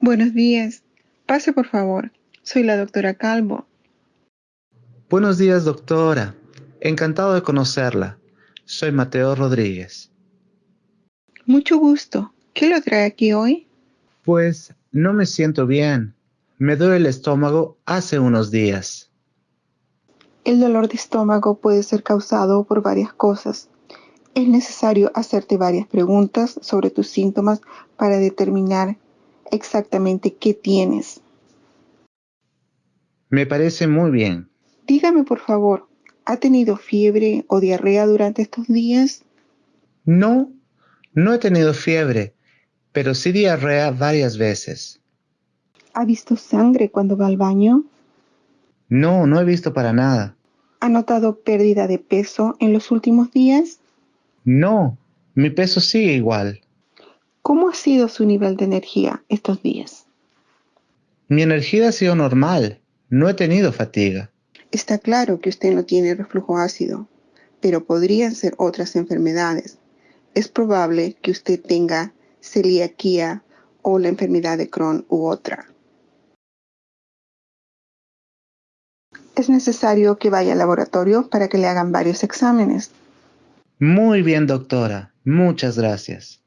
Buenos días. Pase, por favor. Soy la doctora Calvo. Buenos días, doctora. Encantado de conocerla. Soy Mateo Rodríguez. Mucho gusto. ¿Qué lo trae aquí hoy? Pues no me siento bien. Me duele el estómago hace unos días. El dolor de estómago puede ser causado por varias cosas. Es necesario hacerte varias preguntas sobre tus síntomas para determinar exactamente qué tienes. Me parece muy bien. Dígame, por favor, ¿ha tenido fiebre o diarrea durante estos días? No, no he tenido fiebre, pero sí diarrea varias veces. ¿Ha visto sangre cuando va al baño? No, no he visto para nada. ¿Ha notado pérdida de peso en los últimos días? No, mi peso sigue igual. ¿Cómo ha sido su nivel de energía estos días? Mi energía ha sido normal. No he tenido fatiga. Está claro que usted no tiene reflujo ácido, pero podrían ser otras enfermedades. Es probable que usted tenga celiaquía o la enfermedad de Crohn u otra. Es necesario que vaya al laboratorio para que le hagan varios exámenes. Muy bien, doctora. Muchas gracias.